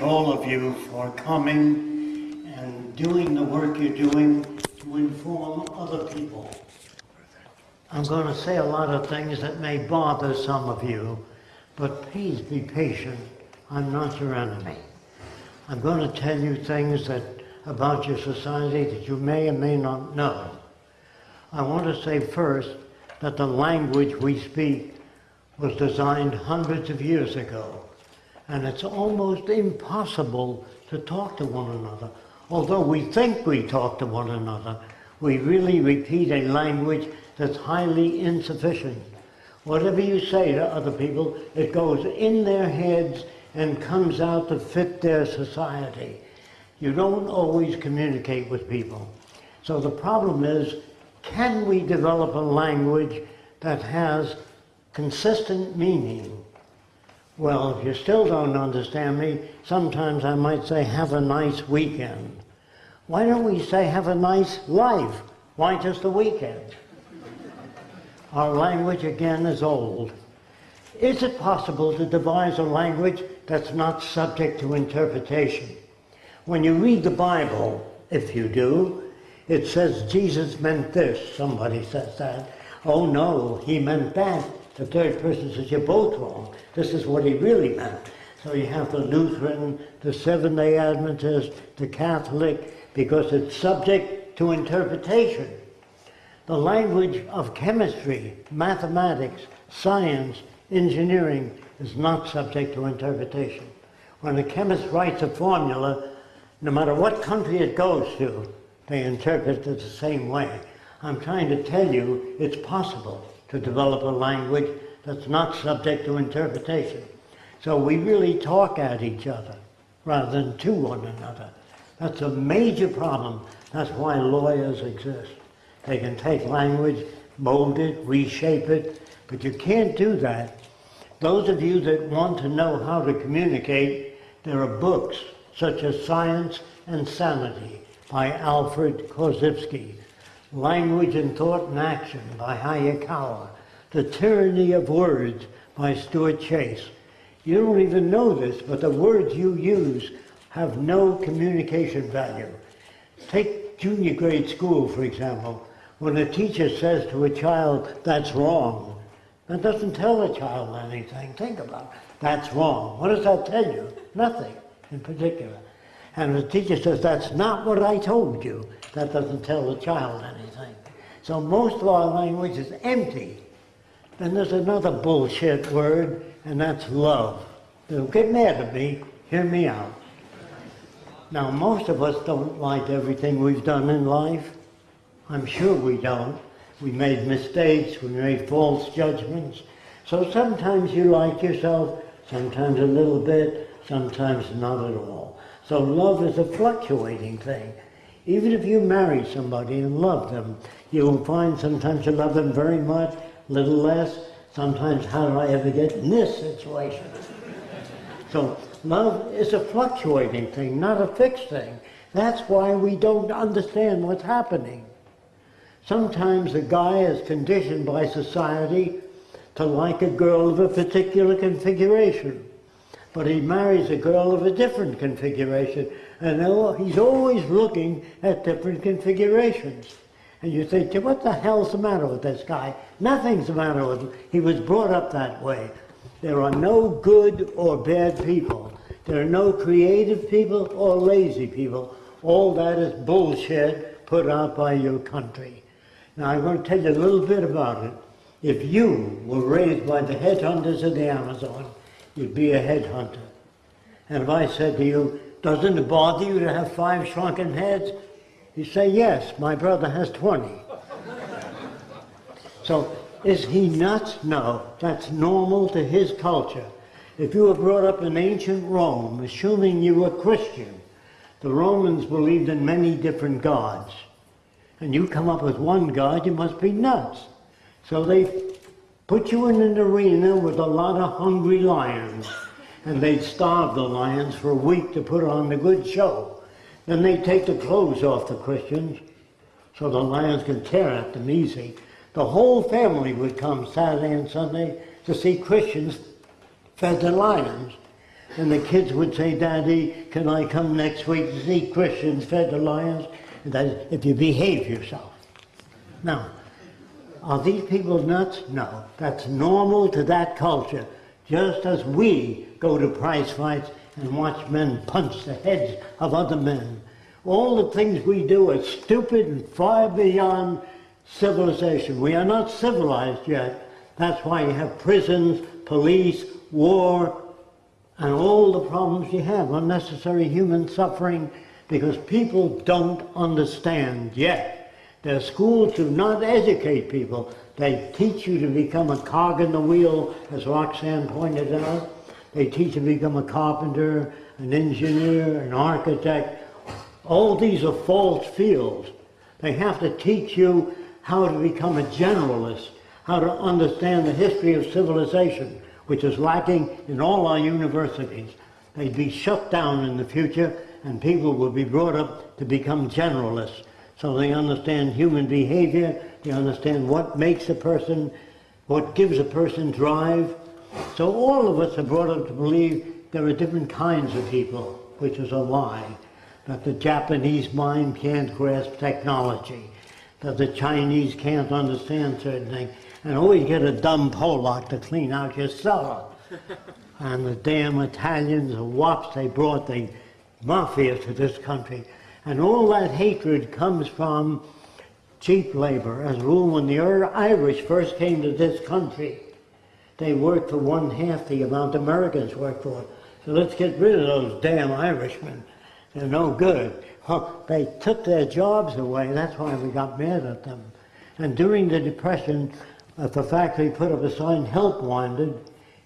all of you for coming and doing the work you're doing to inform other people. I'm going to say a lot of things that may bother some of you, but please be patient. I'm not your enemy. I'm going to tell you things that about your society that you may or may not know. I want to say first that the language we speak was designed hundreds of years ago, and it's almost impossible to talk to one another. Although we think we talk to one another, we really repeat a language that's highly insufficient. Whatever you say to other people, it goes in their heads and comes out to fit their society. You don't always communicate with people. So the problem is, can we develop a language that has consistent meaning? Well, if you still don't understand me, sometimes I might say, have a nice weekend. Why don't we say, have a nice life? Why just a weekend? Our language, again, is old. Is it possible to devise a language that's not subject to interpretation? When you read the Bible, if you do, it says Jesus meant this. Somebody says that. Oh no, he meant that. The third person says you're both wrong. This is what he really meant. So you have the Lutheran, the Seventh-day Adventist, the Catholic, because it's subject to interpretation. The language of chemistry, mathematics, science, engineering is not subject to interpretation. When a chemist writes a formula, no matter what country it goes to, they interpret it the same way. I'm trying to tell you it's possible to develop a language that's not subject to interpretation. So we really talk at each other rather than to one another. That's a major problem. That's why lawyers exist. They can take language, mold it, reshape it, but you can't do that those of you that want to know how to communicate, there are books such as Science and Sanity by Alfred Korzybski, Language and Thought and Action by Hayakawa, The Tyranny of Words by Stuart Chase. You don't even know this, but the words you use have no communication value. Take junior grade school, for example. When a teacher says to a child, that's wrong, that doesn't tell a child anything. Think about it. That's wrong. What does that tell you? Nothing in particular. And the teacher says, that's not what I told you. That doesn't tell the child anything. So most of our language is empty. Then there's another bullshit word, and that's love. Don't get mad at me. Hear me out. Now, most of us don't like everything we've done in life. I'm sure we don't. We made mistakes, we made false judgments. So sometimes you like yourself, sometimes a little bit, sometimes not at all. So love is a fluctuating thing. Even if you marry somebody and love them, you'll find sometimes you love them very much, little less. Sometimes, how did I ever get in this situation? so love is a fluctuating thing, not a fixed thing. That's why we don't understand what's happening. Sometimes a guy is conditioned by society to like a girl of a particular configuration. But he marries a girl of a different configuration. And he's always looking at different configurations. And you think, what the hell's the matter with this guy? Nothing's the matter with him. He was brought up that way. There are no good or bad people. There are no creative people or lazy people. All that is bullshit put out by your country. Now I'm going to tell you a little bit about it. If you were raised by the headhunters of the Amazon, you'd be a headhunter. And if I said to you, doesn't it bother you to have five shrunken heads? You say, yes, my brother has 20. so is he nuts? No, that's normal to his culture. If you were brought up in ancient Rome, assuming you were Christian, the Romans believed in many different gods and you come up with one God, you must be nuts. So they put you in an arena with a lot of hungry lions, and they'd starve the lions for a week to put on the good show. Then they'd take the clothes off the Christians, so the lions could tear at them easy. The whole family would come Saturday and Sunday to see Christians fed the lions. And the kids would say, Daddy, can I come next week to see Christians fed to lions? And that if you behave yourself. Now, are these people nuts? No. That's normal to that culture. Just as we go to prize fights and watch men punch the heads of other men. All the things we do are stupid and far beyond civilization. We are not civilized yet. That's why you have prisons, police, war, and all the problems you have, unnecessary human suffering, because people don't understand yet. Their schools do not educate people. They teach you to become a cog in the wheel, as Roxanne pointed out. They teach you to become a carpenter, an engineer, an architect. All these are false fields. They have to teach you how to become a generalist, how to understand the history of civilization, which is lacking in all our universities. They'd be shut down in the future and people will be brought up to become generalists. So they understand human behavior, they understand what makes a person, what gives a person drive. So all of us are brought up to believe there are different kinds of people, which is a lie. That the Japanese mind can't grasp technology, that the Chinese can't understand certain things, and always get a dumb Pollock to clean out your cellar. and the damn Italians, the wops they brought, the mafia to this country. And all that hatred comes from cheap labor. As a rule, when the Irish first came to this country, they work for one half the amount Americans work for. So let's get rid of those damn Irishmen. They're no good. They took their jobs away. That's why we got mad at them. And during the Depression, if the factory put up a sign, help wanted,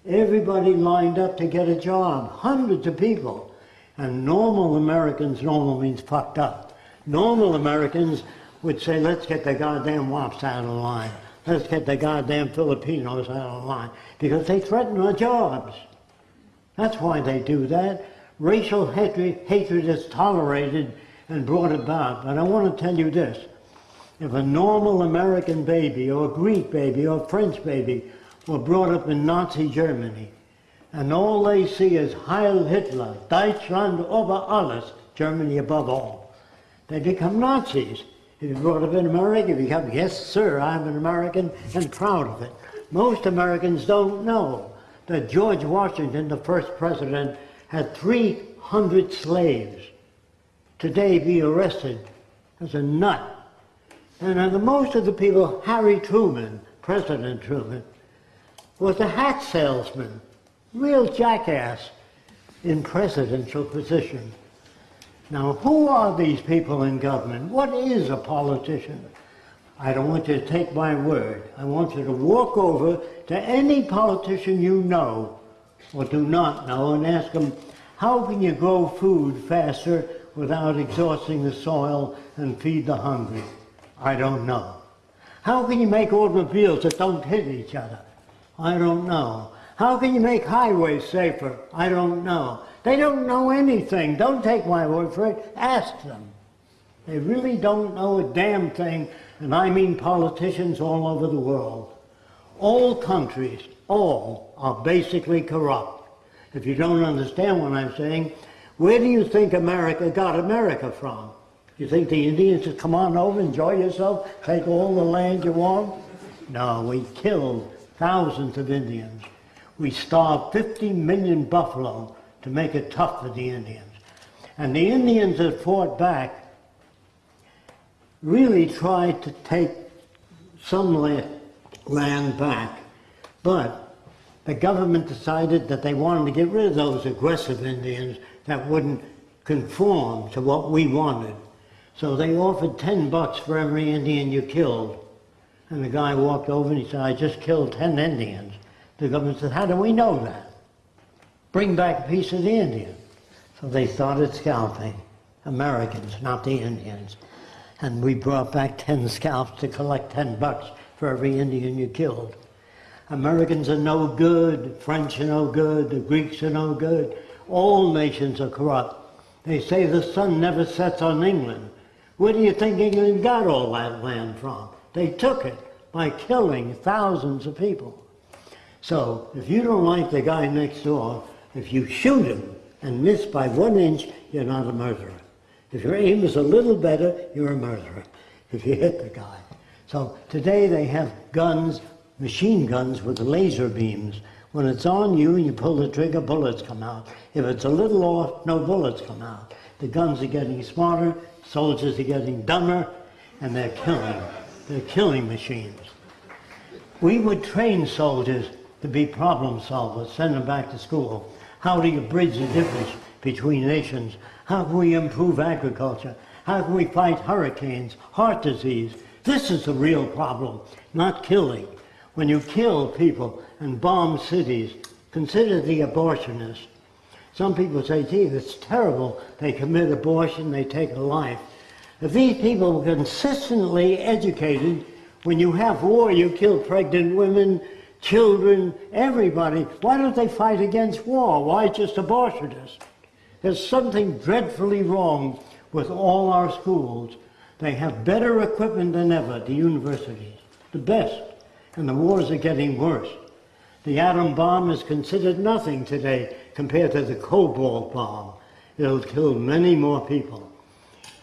everybody lined up to get a job. Hundreds of people. And normal Americans, normal means fucked up. Normal Americans would say, let's get the goddamn wops out of line. Let's get the goddamn Filipinos out of line. Because they threaten our jobs. That's why they do that. Racial hatred, hatred is tolerated and brought about. But I want to tell you this. If a normal American baby or a Greek baby or a French baby were brought up in Nazi Germany, and all they see is Heil Hitler, Deutschland über alles, Germany above all. They become Nazis. You brought up in America, you become, yes sir, I'm an American and proud of it. Most Americans don't know that George Washington, the first president, had 300 slaves. Today be arrested as a nut. And the most of the people, Harry Truman, President Truman, was a hat salesman real jackass in presidential position. Now, who are these people in government? What is a politician? I don't want you to take my word. I want you to walk over to any politician you know or do not know and ask them, how can you grow food faster without exhausting the soil and feed the hungry? I don't know. How can you make automobiles that don't hit each other? I don't know. How can you make highways safer? I don't know. They don't know anything. Don't take my word for it. Ask them. They really don't know a damn thing, and I mean politicians all over the world. All countries, all, are basically corrupt. If you don't understand what I'm saying, where do you think America got America from? You think the Indians just come on over, enjoy yourself, take all the land you want? No, we killed thousands of Indians. We starved 50 million buffalo to make it tough for the Indians. And the Indians that fought back really tried to take some land back, but the government decided that they wanted to get rid of those aggressive Indians that wouldn't conform to what we wanted. So they offered 10 bucks for every Indian you killed. And the guy walked over and he said, I just killed 10 Indians. The government said, how do we know that? Bring back a piece of the Indian. So they started scalping Americans, not the Indians. And we brought back 10 scalps to collect 10 bucks for every Indian you killed. Americans are no good, French are no good, the Greeks are no good. All nations are corrupt. They say the sun never sets on England. Where do you think England got all that land from? They took it by killing thousands of people. So if you don't like the guy next door, If you shoot him and miss by one inch, you're not a murderer. If your aim is a little better, you're a murderer. If you hit the guy. So today they have guns, machine guns with laser beams. When it's on you and you pull the trigger, bullets come out. If it's a little off, no bullets come out. The guns are getting smarter, soldiers are getting dumber, and they're killing. They're killing machines. We would train soldiers to be problem solvers, send them back to school. How do you bridge the difference between nations? How can we improve agriculture? How can we fight hurricanes, heart disease? This is the real problem, not killing. When you kill people and bomb cities, consider the abortionists. Some people say, gee, it's terrible. They commit abortion, they take a life. If these people were consistently educated, when you have war, you kill pregnant women, children, everybody. Why don't they fight against war? Why just abortionists? There's something dreadfully wrong with all our schools. They have better equipment than ever, the universities, the best, and the wars are getting worse. The atom bomb is considered nothing today compared to the cobalt bomb. It'll kill many more people.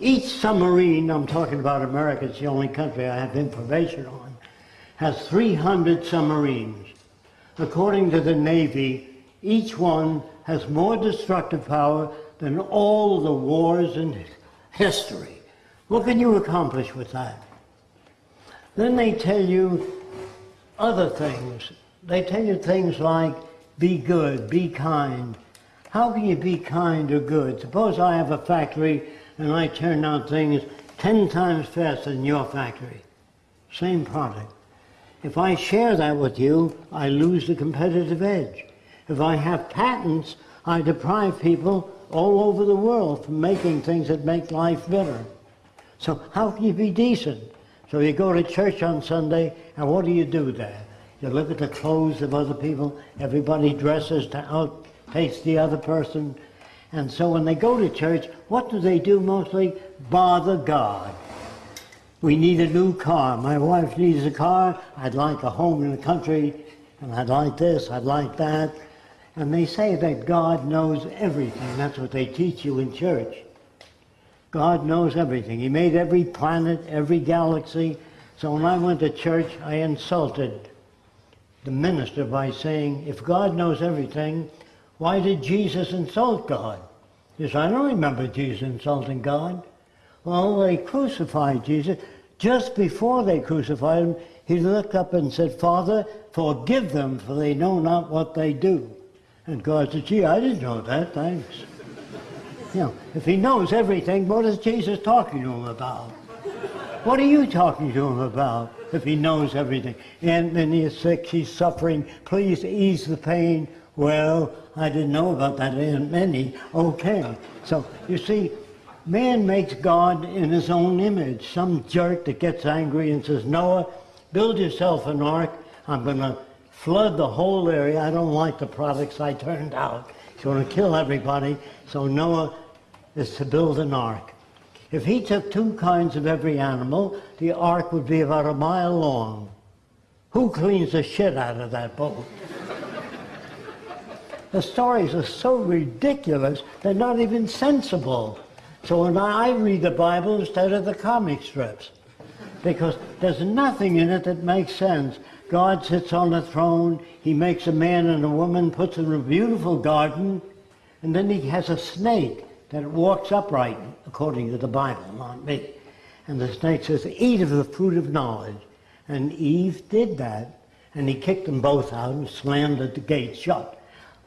Each submarine, I'm talking about America, it's the only country I have information on, has 300 submarines. According to the Navy, each one has more destructive power than all the wars in history. What can you accomplish with that? Then they tell you other things. They tell you things like, be good, be kind. How can you be kind or good? Suppose I have a factory and I turn out things 10 times faster than your factory. Same product. If I share that with you, I lose the competitive edge. If I have patents, I deprive people all over the world from making things that make life better. So how can you be decent? So you go to church on Sunday, and what do you do there? You look at the clothes of other people. Everybody dresses to outpace the other person. And so when they go to church, what do they do mostly? Bother God. We need a new car. My wife needs a car. I'd like a home in the country. And I'd like this, I'd like that. And they say that God knows everything. That's what they teach you in church. God knows everything. He made every planet, every galaxy. So when I went to church, I insulted the minister by saying, if God knows everything, why did Jesus insult God? He said, I don't remember Jesus insulting God. Well, they crucified Jesus. Just before they crucified him, he looked up and said, Father, forgive them, for they know not what they do. And God said, gee, I didn't know that, thanks. You know, if he knows everything, what is Jesus talking to him about? What are you talking to him about if he knows everything? And then is sick, he's suffering, please ease the pain. Well, I didn't know about that, Aunt Minnie. Okay. So, you see, man makes God in his own image. Some jerk that gets angry and says, Noah, build yourself an ark. I'm going to flood the whole area. I don't like the products I turned out. He's going to kill everybody. So Noah is to build an ark. If he took two kinds of every animal, the ark would be about a mile long. Who cleans the shit out of that boat? the stories are so ridiculous, they're not even sensible. So when I read the Bible instead of the comic strips, because there's nothing in it that makes sense. God sits on the throne, he makes a man and a woman, puts them in a beautiful garden, and then he has a snake that walks upright, according to the Bible, not me. And the snake says, eat of the fruit of knowledge. And Eve did that, and he kicked them both out and slammed the gate shut.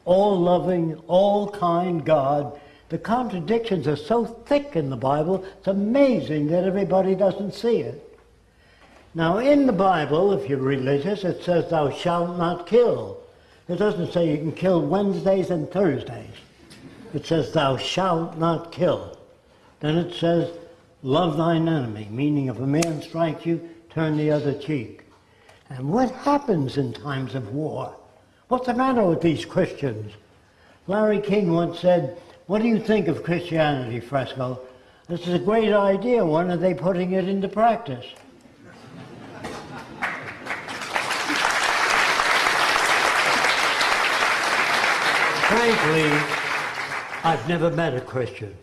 All loving, all kind God. The contradictions are so thick in the Bible, it's amazing that everybody doesn't see it. Now, in the Bible, if you're religious, it says, Thou shalt not kill. It doesn't say you can kill Wednesdays and Thursdays it says, Thou shalt not kill. Then it says, Love thine enemy, meaning if a man strikes you, turn the other cheek. And what happens in times of war? What's the matter with these Christians? Larry King once said, What do you think of Christianity, Fresco? This is a great idea. When are they putting it into practice? frankly, I've never met a Christian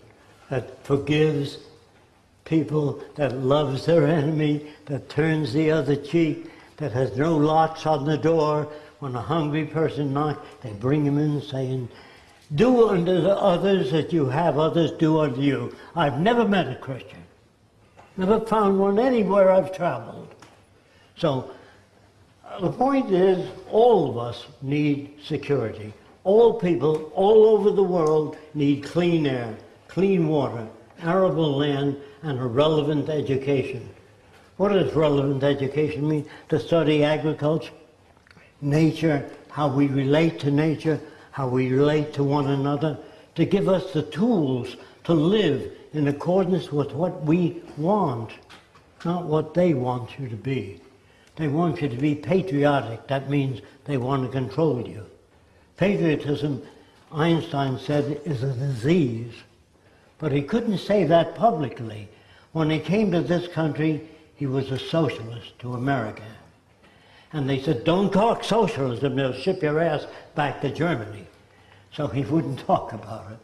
that forgives people, that loves their enemy, that turns the other cheek, that has no locks on the door. When a hungry person knocks, they bring him in saying, do unto the others that you have others do unto you. I've never met a Christian. Never found one anywhere I've traveled. So the point is, all of us need security. All people all over the world need clean air, clean water, arable land, and a relevant education. What does relevant education mean? To study agriculture, nature, how we relate to nature, how we relate to one another, to give us the tools to live in accordance with what we want, not what they want you to be. They want you to be patriotic. That means they want to control you. Patriotism, Einstein said, is a disease. But he couldn't say that publicly. When he came to this country, he was a socialist to America. And they said, don't talk socialism, they'll ship your ass back to Germany. So he wouldn't talk about it.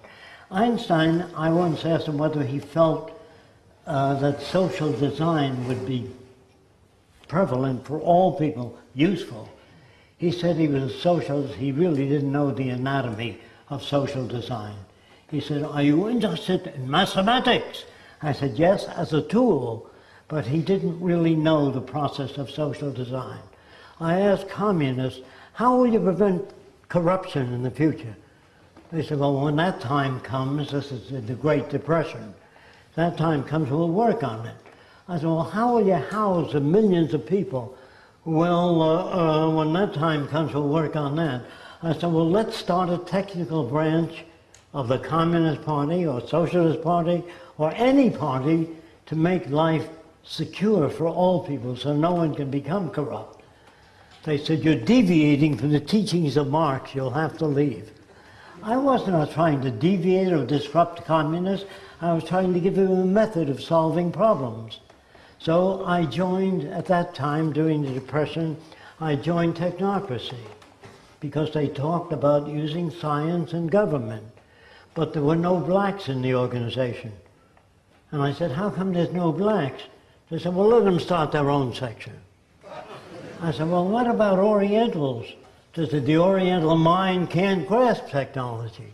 Einstein, I once asked him whether he felt uh, that social design would be prevalent for all people, useful. He said he was a socialist, he really didn't know the anatomy of social design. He said, are you interested in mathematics? I said, yes, as a tool, but he didn't really know the process of social design. I asked communists, how will you prevent corruption in the future? They said, well, when that time comes, this is the Great Depression, that time comes, we'll work on it. I said, well, how will you house the millions of people? Well, uh, uh, when that time comes, we'll work on that. I said, well, let's start a technical branch of the Communist Party or Socialist Party or any party to make life secure for all people so no one can become corrupt. They said, you're deviating from the teachings of Marx, you'll have to leave. I wasn't trying to deviate or disrupt communists, I was trying to give them a method of solving problems. So I joined, at that time during the Depression, I joined technocracy because they talked about using science and government. But there were no blacks in the organization. And I said, how come there's no blacks? They said, well, let them start their own section. I said, well, what about Orientals? They said, the Oriental mind can't grasp technology.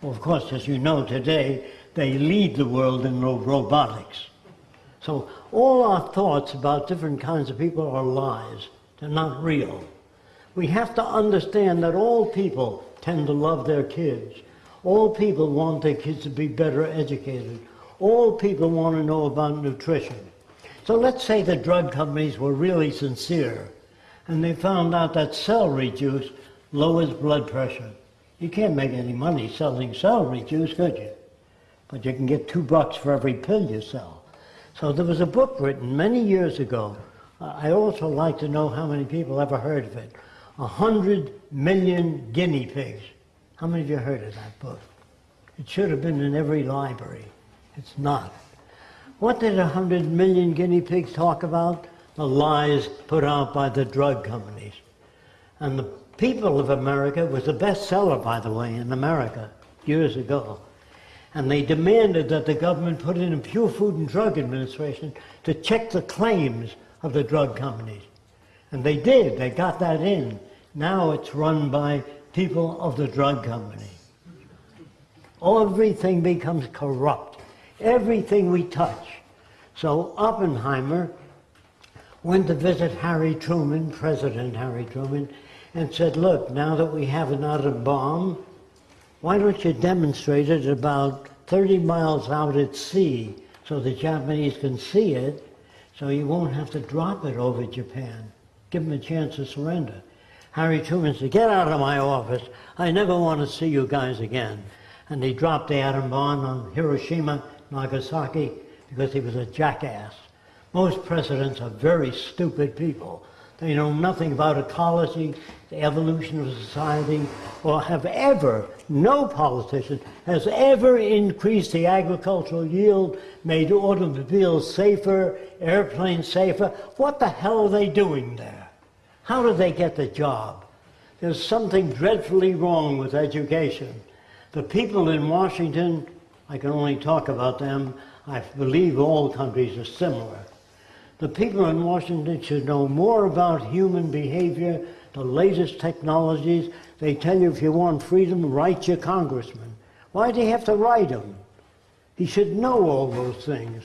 Well, of course, as you know today, they lead the world in robotics. So all our thoughts about different kinds of people are lies. They're not real. We have to understand that all people tend to love their kids. All people want their kids to be better educated. All people want to know about nutrition. So let's say the drug companies were really sincere and they found out that celery juice lowers blood pressure. You can't make any money selling celery juice, could you? But you can get two bucks for every pill you sell. So there was a book written many years ago. I also like to know how many people ever heard of it. A hundred million guinea pigs. How many of you heard of that book? It should have been in every library. It's not. What did a hundred million guinea pigs talk about? The lies put out by the drug companies. And the People of America was a bestseller, by the way, in America years ago and they demanded that the government put in a Pure Food and Drug Administration to check the claims of the drug companies. And they did, they got that in. Now it's run by people of the drug company. Everything becomes corrupt. Everything we touch. So Oppenheimer went to visit Harry Truman, President Harry Truman, and said, look, now that we have an atom bomb, why don't you demonstrate it about 30 miles out at sea so the Japanese can see it so you won't have to drop it over Japan. Give them a chance to surrender. Harry Truman said, get out of my office. I never want to see you guys again. And he dropped the atom bomb on Hiroshima, Nagasaki, because he was a jackass. Most presidents are very stupid people. They know nothing about ecology, the evolution of society, or have ever, no politician has ever increased the agricultural yield, made automobiles safer, airplanes safer. What the hell are they doing there? How do they get the job? There's something dreadfully wrong with education. The people in Washington, I can only talk about them, I believe all countries are similar. The people in Washington should know more about human behavior, the latest technologies. They tell you if you want freedom, write your congressman. Why do you have to write him? He should know all those things.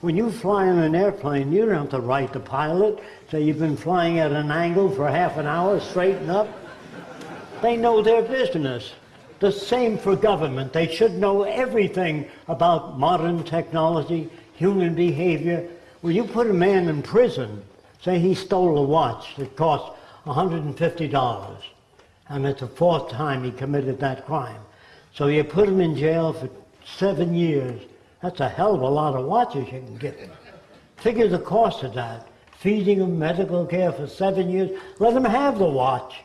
When you fly in an airplane, you don't have to write the pilot, say you've been flying at an angle for half an hour, straighten up. They know their business. The same for government. They should know everything about modern technology, human behavior. When you put a man in prison, say he stole a watch that cost $150, and it's the fourth time he committed that crime. So you put him in jail for seven years. That's a hell of a lot of watches you can get. Figure the cost of that. Feeding him medical care for seven years. Let him have the watch.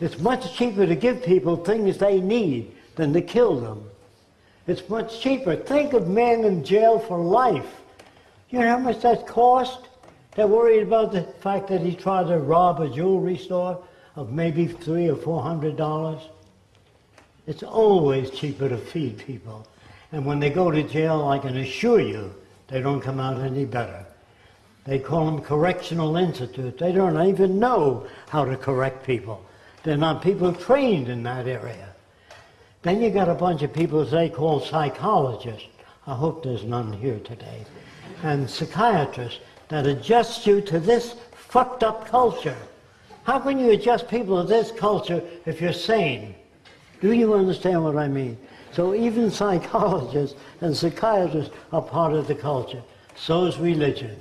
It's much cheaper to give people things they need than to kill them. It's much cheaper. Think of men in jail for life. You know how much that cost? They're worried about the fact that he tried to rob a jewelry store of maybe three or four hundred dollars. It's always cheaper to feed people. And when they go to jail, I can assure you, they don't come out any better. They call them correctional institutes. They don't even know how to correct people. They're not people trained in that area. Then you got a bunch of people they call psychologists. I hope there's none here today. And psychiatrists that adjust you to this fucked up culture. How can you adjust people to this culture if you're sane? Do you understand what I mean? So even psychologists and psychiatrists are part of the culture. So is religion.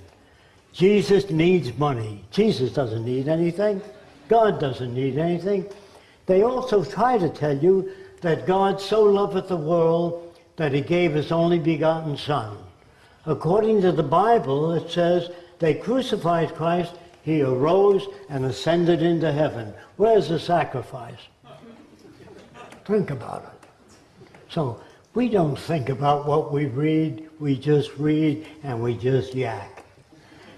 Jesus needs money. Jesus doesn't need anything. God doesn't need anything. They also try to tell you that God so loveth the world that he gave his only begotten Son. According to the Bible, it says they crucified Christ, he arose and ascended into heaven. Where's the sacrifice? Think about it. So we don't think about what we read, we just read and we just yak.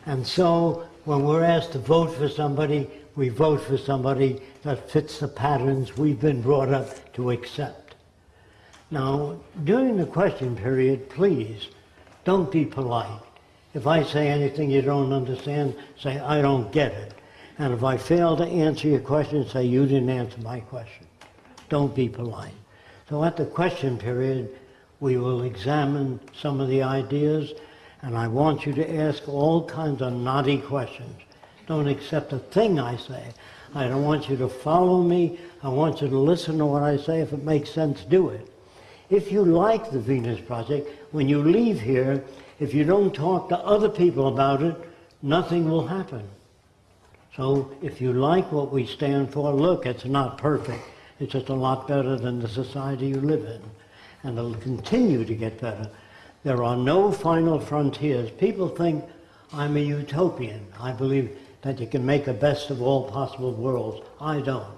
And so when we're asked to vote for somebody, we vote for somebody that fits the patterns we've been brought up to accept. Now, during the question period, please, don't be polite. If I say anything you don't understand, say, I don't get it. And if I fail to answer your question, say, you didn't answer my question. Don't be polite. So at the question period, we will examine some of the ideas, and I want you to ask all kinds of naughty questions don't accept a thing I say. I don't want you to follow me. I want you to listen to what I say. If it makes sense, do it. If you like the Venus Project, when you leave here, if you don't talk to other people about it, nothing will happen. So if you like what we stand for, look, it's not perfect. It's just a lot better than the society you live in. And it'll continue to get better. There are no final frontiers. People think I'm a utopian. I believe that you can make the best of all possible worlds. I don't.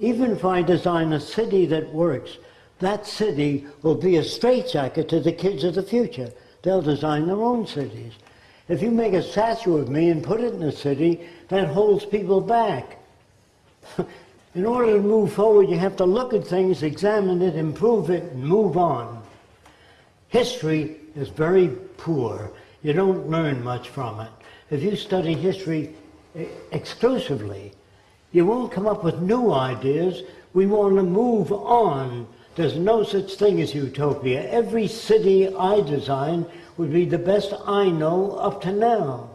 Even if I design a city that works, that city will be a straitjacket to the kids of the future. They'll design their own cities. If you make a statue of me and put it in a city, that holds people back. in order to move forward, you have to look at things, examine it, improve it, and move on. History is very poor. You don't learn much from it if you study history eh, exclusively, you won't come up with new ideas. We want to move on. There's no such thing as utopia. Every city I design would be the best I know up to now.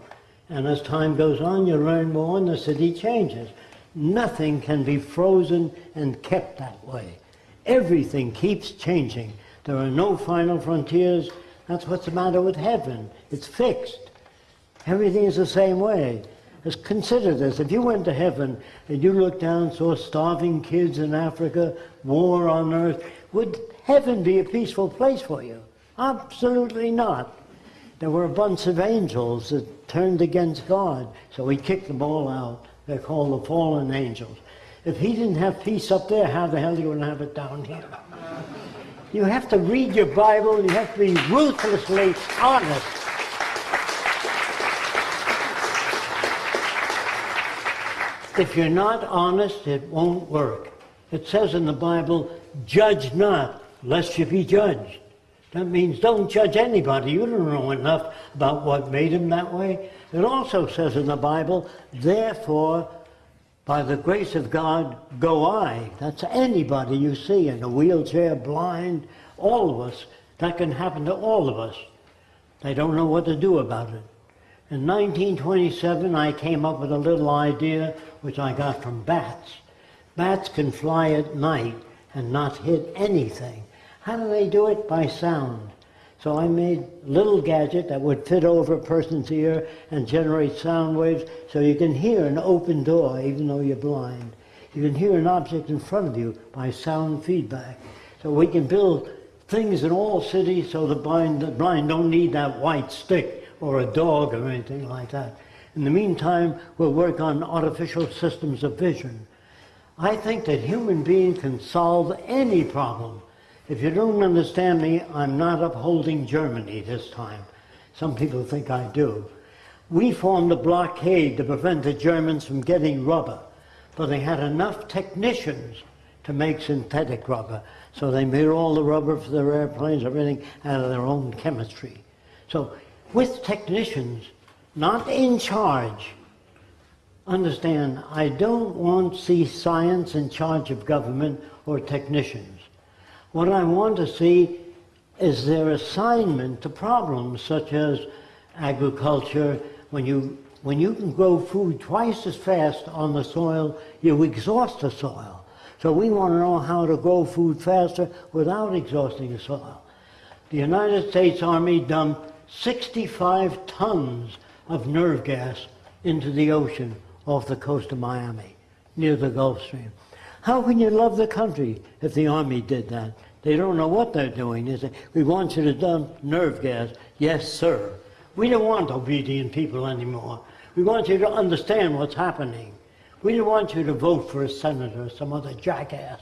And as time goes on, you learn more and the city changes. Nothing can be frozen and kept that way. Everything keeps changing. There are no final frontiers. That's what's the matter with heaven. It's fixed. Everything is the same way. Just consider this. If you went to heaven and you looked down and saw starving kids in Africa, war on earth, would heaven be a peaceful place for you? Absolutely not. There were a bunch of angels that turned against God, so he kicked them all out. They're called the fallen angels. If he didn't have peace up there, how the hell are you going to have it down here? You have to read your Bible, you have to be ruthlessly honest. If you're not honest, it won't work. It says in the Bible, judge not, lest you be judged. That means don't judge anybody. You don't know enough about what made him that way. It also says in the Bible, therefore, by the grace of God, go I. That's anybody you see in a wheelchair, blind, all of us. That can happen to all of us. They don't know what to do about it. In 1927, I came up with a little idea which I got from bats. Bats can fly at night and not hit anything. How do they do it? By sound. So I made little gadget that would fit over a person's ear and generate sound waves so you can hear an open door even though you're blind. You can hear an object in front of you by sound feedback. So we can build things in all cities so the blind, the blind don't need that white stick or a dog or anything like that. In the meantime, we'll work on artificial systems of vision. I think that human beings can solve any problem. If you don't understand me, I'm not upholding Germany this time. Some people think I do. We formed a blockade to prevent the Germans from getting rubber, but they had enough technicians to make synthetic rubber. So they made all the rubber for their airplanes, everything out of their own chemistry. So with technicians, not in charge, understand, I don't want to see science in charge of government or technicians. What I want to see is their assignment to problems such as agriculture. When you, when you can grow food twice as fast on the soil, you exhaust the soil. So we want to know how to grow food faster without exhausting the soil. The United States Army dumped 65 tons of nerve gas into the ocean off the coast of Miami, near the Gulf Stream. How can you love the country if the Army did that? They don't know what they're doing. They say, we want you to dump nerve gas. Yes, sir. We don't want obedient people anymore. We want you to understand what's happening. We don't want you to vote for a senator or some other jackass.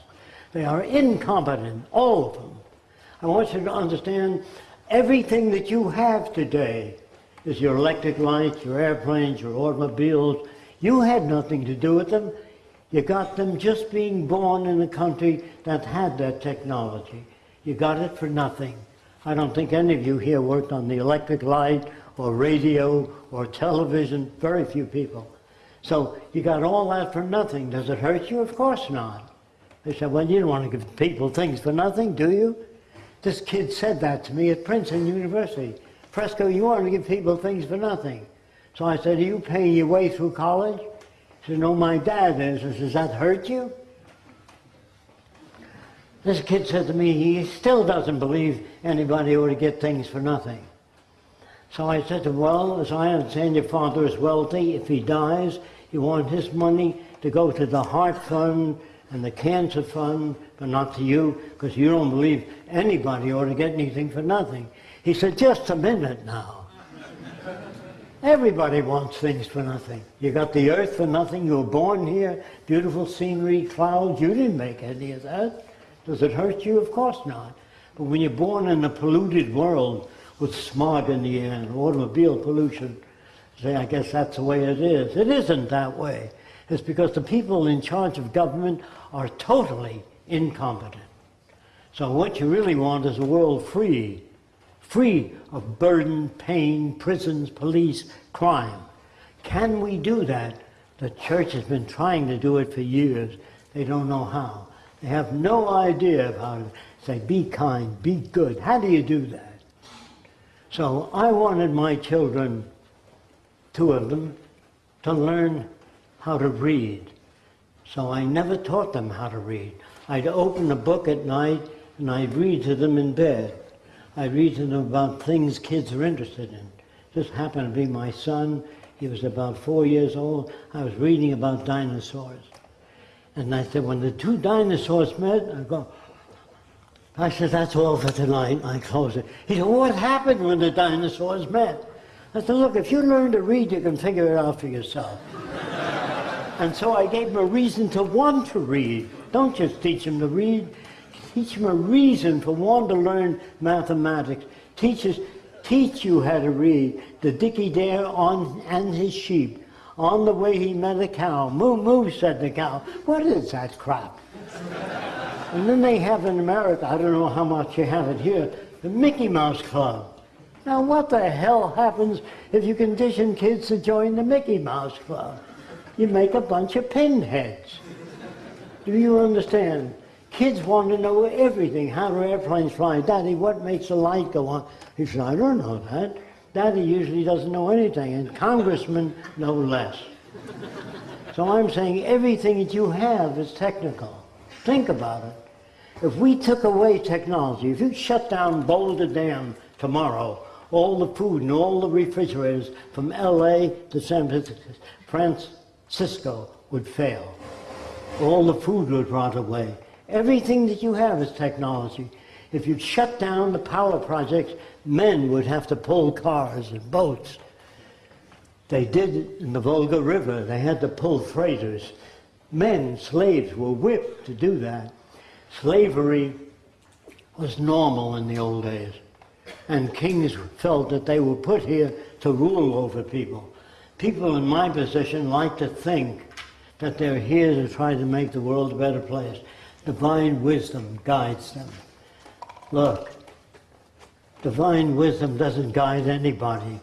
They are incompetent, all of them. I want you to understand everything that you have today is your electric lights, your airplanes, your automobiles. You had nothing to do with them. You got them just being born in a country that had that technology. You got it for nothing. I don't think any of you here worked on the electric light or radio or television, very few people. So you got all that for nothing. Does it hurt you? Of course not. They said, well, you don't want to give people things for nothing, do you? This kid said that to me at Princeton University. Fresco, you want to give people things for nothing. So I said, are you paying your way through college? He said, no, my dad is. I said, does that hurt you? This kid said to me, he still doesn't believe anybody ought to get things for nothing. So I said to him, well, as I understand your father is wealthy. If he dies, you want his money to go to the heart fund and the cancer fund, but not to you, because you don't believe anybody ought to get anything for nothing. He said, just a minute now. Everybody wants things for nothing. You got the earth for nothing. You were born here, beautiful scenery, clouds. You didn't make any of that. Does it hurt you? Of course not. But when you're born in a polluted world with smog in the air and automobile pollution, say, I guess that's the way it is. It isn't that way. It's because the people in charge of government are totally incompetent. So what you really want is a world free, free of burden, pain, prisons, police, crime. Can we do that? The church has been trying to do it for years. They don't know how. They have no idea of how to say, be kind, be good. How do you do that? So I wanted my children, two of them, to learn how to read. So I never taught them how to read. I'd open a book at night and I'd read to them in bed. I'd read to them about things kids are interested in. This happened to be my son. He was about four years old. I was reading about dinosaurs. And I said, when the two dinosaurs met, I go, I said, that's all for tonight. I close it. He said, what happened when the dinosaurs met? I said, look, if you learn to read, you can figure it out for yourself. and so I gave him a reason to want to read. Don't just teach him to read. Teach them a reason for wanting to learn mathematics. Teachers teach you how to read. The Dicky Dare on and his sheep On the way, he met a cow. Moo, moo, said the cow. What is that crap? and then they have in America, I don't know how much you have it here, the Mickey Mouse Club. Now, what the hell happens if you condition kids to join the Mickey Mouse Club? You make a bunch of pinheads. Do you understand? Kids want to know everything. How do airplanes fly? Daddy, what makes the light go on? He said, I don't know that. Daddy usually doesn't know anything, and congressmen no less. So I'm saying everything that you have is technical. Think about it. If we took away technology, if you shut down Boulder Dam tomorrow, all the food and all the refrigerators from LA to San Francisco would fail. All the food would rot away. Everything that you have is technology. If you shut down the power projects, men would have to pull cars and boats. They did in the Volga River. They had to pull freighters. Men, slaves, were whipped to do that. Slavery was normal in the old days and kings felt that they were put here to rule over people. People in my position like to think that they're here to try to make the world a better place. Divine wisdom guides them. Look, divine wisdom doesn't guide anybody.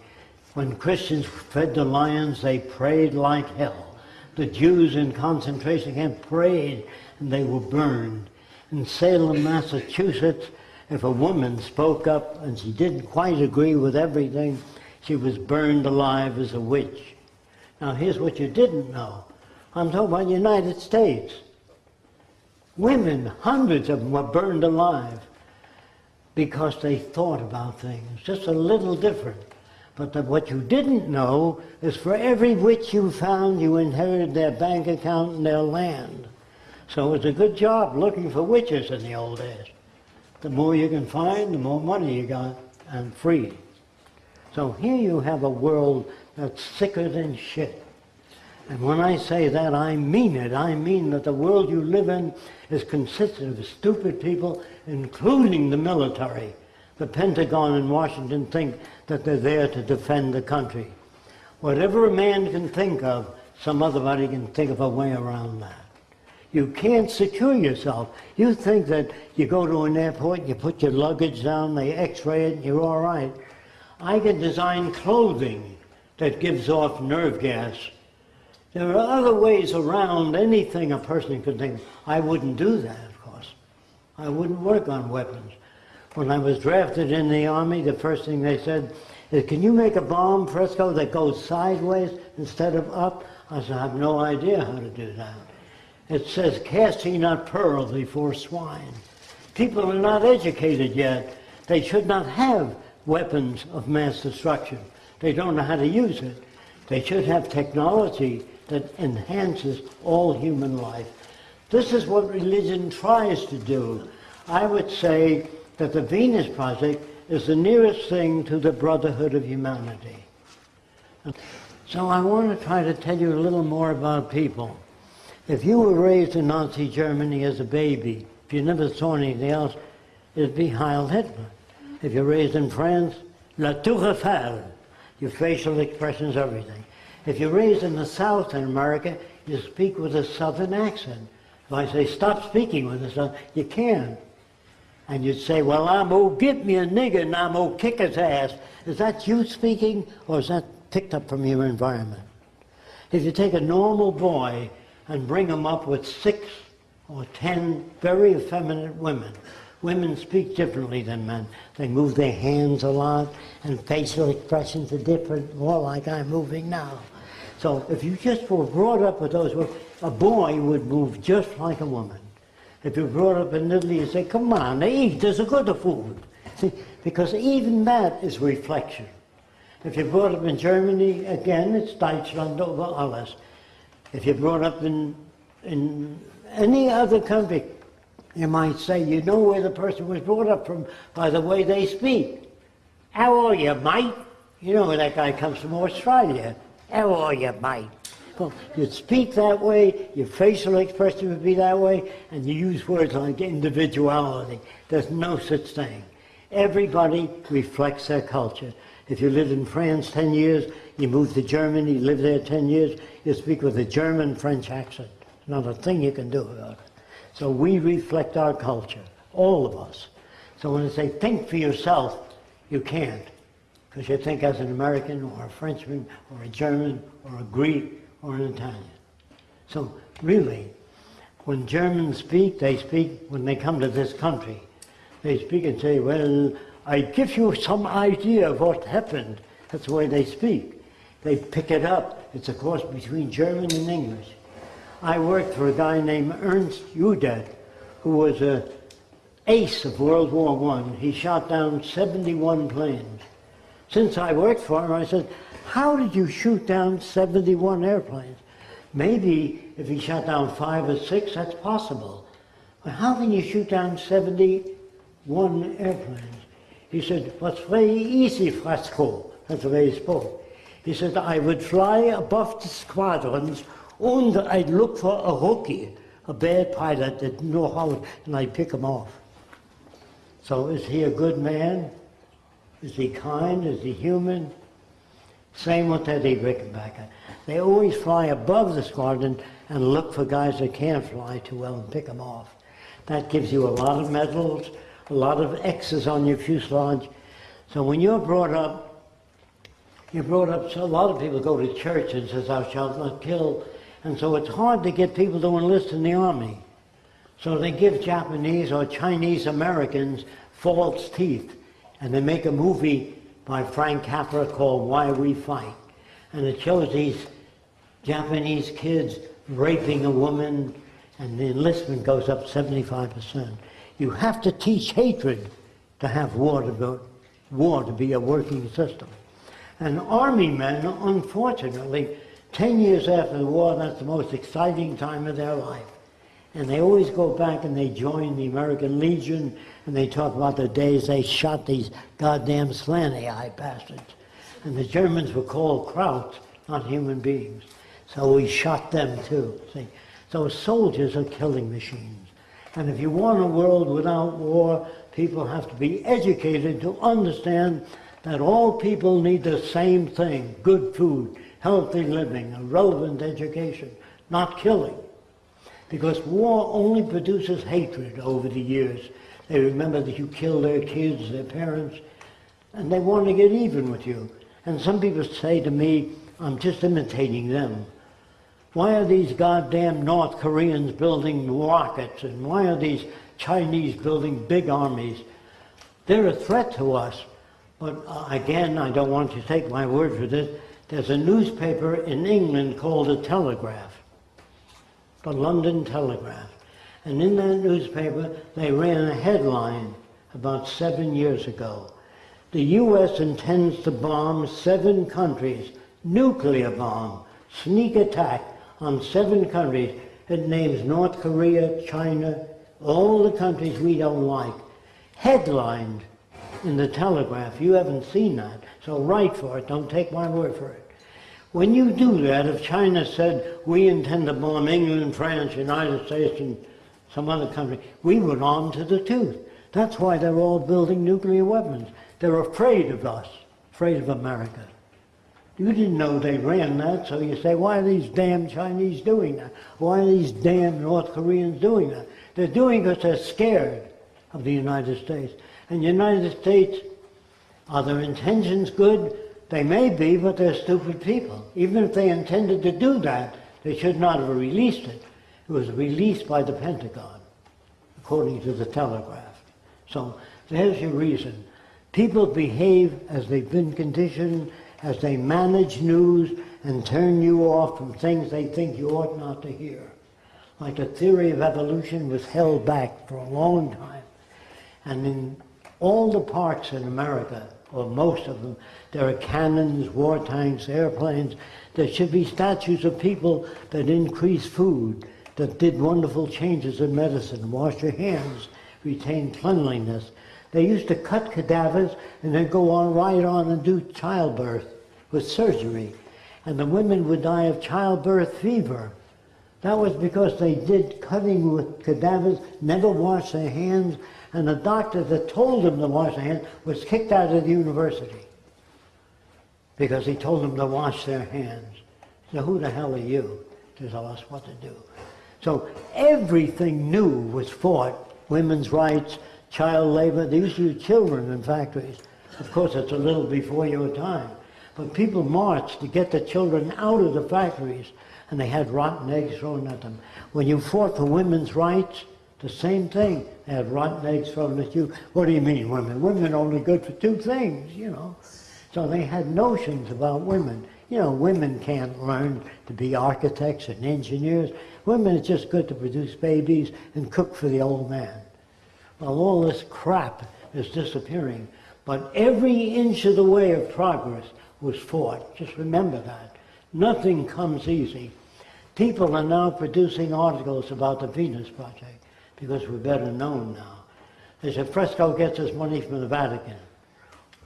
When Christians fed the lions, they prayed like hell. The Jews in concentration camp prayed and they were burned. In Salem, Massachusetts, if a woman spoke up and she didn't quite agree with everything, she was burned alive as a witch. Now here's what you didn't know. I'm talking about the United States. Women, hundreds of them were burned alive because they thought about things, just a little different. But the, what you didn't know is for every witch you found, you inherited their bank account and their land. So it was a good job looking for witches in the old days the more you can find, the more money you got, and free. So here you have a world that's sicker than shit. And when I say that, I mean it. I mean that the world you live in is consistent of stupid people, including the military. The Pentagon and Washington think that they're there to defend the country. Whatever a man can think of, some other body can think of a way around that. You can't secure yourself. You think that you go to an airport, you put your luggage down, they x-ray it, and you're all right. I can design clothing that gives off nerve gas. There are other ways around anything a person could think. I wouldn't do that, of course. I wouldn't work on weapons. When I was drafted in the Army, the first thing they said is, can you make a bomb, Fresco, that goes sideways instead of up? I said, I have no idea how to do that. It says, cast ye not pearls before swine. People are not educated yet. They should not have weapons of mass destruction. They don't know how to use it. They should have technology that enhances all human life. This is what religion tries to do. I would say that the Venus Project is the nearest thing to the brotherhood of humanity. So I want to try to tell you a little more about people. If you were raised in Nazi Germany as a baby, if you never saw anything else, it'd be Heil Hitler. If you're raised in France, La Tour Eiffel, your facial expressions, everything. If you're raised in the South in America, you speak with a Southern accent. If I say, stop speaking with a Southern, you can. And you'd say, well, I'm gonna get me a nigger and I'm gonna kick his ass. Is that you speaking or is that picked up from your environment? If you take a normal boy and bring him up with six or ten very effeminate women. Women speak differently than men. They move their hands a lot, and facial expressions are different, more like I'm moving now. So if you just were brought up with those, words, a boy would move just like a woman. If you're brought up in Italy, you say, come on, they eat, there's a good food. See, because even that is reflection. If you're brought up in Germany, again, it's Deutschland über alles. If you're brought up in, in any other country, you might say you know where the person was brought up from by the way they speak. How are you, mate? You know where that guy comes from Australia. How are you, mate? Well, you'd speak that way, your facial expression would be that way, and you use words like individuality. There's no such thing. Everybody reflects their culture. If you lived in France 10 years, You move to Germany, you live there 10 years, you speak with a German French accent. Not a thing you can do about it. So we reflect our culture, all of us. So when they say think for yourself, you can't. Because you think as an American or a Frenchman or a German or a Greek or an Italian. So really, when Germans speak, they speak when they come to this country. They speak and say, well, I give you some idea of what happened. That's the way they speak. They pick it up. It's a course between German and English. I worked for a guy named Ernst Udet, who was an ace of World War I. He shot down 71 planes. Since I worked for him, I said, how did you shoot down 71 airplanes? Maybe if he shot down five or six, that's possible. But how can you shoot down 71 airplanes? He said, what's very easy, Frasco. That's the way he spoke. He said, I would fly above the squadrons and I'd look for a rookie, a bad pilot that know how, and I'd pick him off. So is he a good man? Is he kind? Is he human? Same with Eddie Rickenbacker. They always fly above the squadron and look for guys that can't fly too well and pick them off. That gives you a lot of medals, a lot of X's on your fuselage. So when you're brought up, you're brought up, so a lot of people go to church and says, thou shalt not kill. And so it's hard to get people to enlist in the army. So they give Japanese or Chinese Americans false teeth. And they make a movie by Frank Capra called Why We Fight. And it shows these Japanese kids raping a woman and the enlistment goes up 75%. You have to teach hatred to have war to, go, war to be a working system. And army men, unfortunately, 10 years after the war, that's the most exciting time of their life. And they always go back and they join the American Legion and they talk about the days they shot these goddamn slanty-eyed bastards. And the Germans were called Krauts, not human beings. So we shot them too, see. So soldiers are killing machines. And if you want a world without war, people have to be educated to understand that all people need the same thing, good food, healthy living, a relevant education, not killing. Because war only produces hatred over the years. They remember that you killed their kids, their parents, and they want to get even with you. And some people say to me, I'm just imitating them. Why are these goddamn North Koreans building rockets and why are these Chinese building big armies? They're a threat to us. But uh, again, I don't want you to take my word for this. There's a newspaper in England called The Telegraph, the London Telegraph. And in that newspaper, they ran a headline about seven years ago. The U.S. intends to bomb seven countries, nuclear bomb, sneak attack on seven countries. It names North Korea, China, all the countries we don't like. Headlined in the Telegraph. You haven't seen that, so write for it. Don't take my word for it. When you do that, if China said, we intend to bomb England, France, United States, and some other country, we would arm to the tooth. That's why they're all building nuclear weapons. They're afraid of us, afraid of America. You didn't know they ran that, so you say, why are these damn Chinese doing that? Why are these damn North Koreans doing that? They're doing it because they're scared of the United States. And the United States, are their intentions good? They may be, but they're stupid people. Even if they intended to do that, they should not have released it. It was released by the Pentagon, according to the Telegraph. So there's your reason. People behave as they've been conditioned, as they manage news and turn you off from things they think you ought not to hear. Like the theory of evolution was held back for a long time. And in all the parks in America, or most of them, there are cannons, war tanks, airplanes. There should be statues of people that increase food, that did wonderful changes in medicine, wash your hands, retain cleanliness. They used to cut cadavers and then go on right on and do childbirth with surgery. And the women would die of childbirth fever. That was because they did cutting with cadavers, never washed their hands, and the doctor that told them to wash their hands was kicked out of the university. because he told them to wash their hands. So who the hell are you to tell us what to do? So everything new was fought. Women's rights, child labor. To use children in factories. Of course, it's a little before your time. But people marched to get the children out of the factories, and they had rotten eggs thrown at them. When you fought for women's rights, the same thing. They had rotten eggs thrown at you. What do you mean, women? Women are only good for two things, you know. So they had notions about women. You know, women can't learn to be architects and engineers. Women are just good to produce babies and cook for the old man. Well, all this crap is disappearing. But every inch of the way of progress was fought. Just remember that. Nothing comes easy. People are now producing articles about the Venus Project because we're better known now. They said Fresco gets his money from the Vatican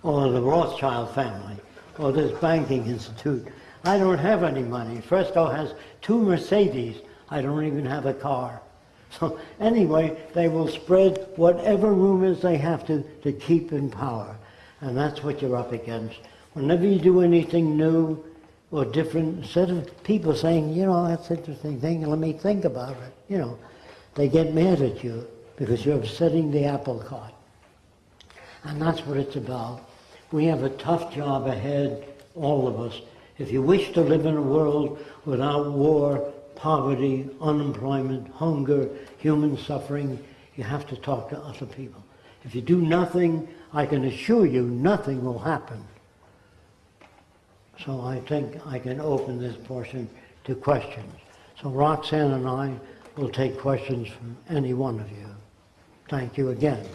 or the Rothschild family or this banking institute. I don't have any money. Fresco has two Mercedes. I don't even have a car. So anyway, they will spread whatever rumors they have to to keep in power. And that's what you're up against. Whenever you do anything new or different, instead of people saying, you know, that's an interesting thing, let me think about it, you know, they get mad at you because you're upsetting the apple cart. And that's what it's about. We have a tough job ahead, all of us. If you wish to live in a world without war, poverty, unemployment, hunger, human suffering, you have to talk to other people. If you do nothing, I can assure you nothing will happen. So I think I can open this portion to questions. So Roxanne and I will take questions from any one of you. Thank you again.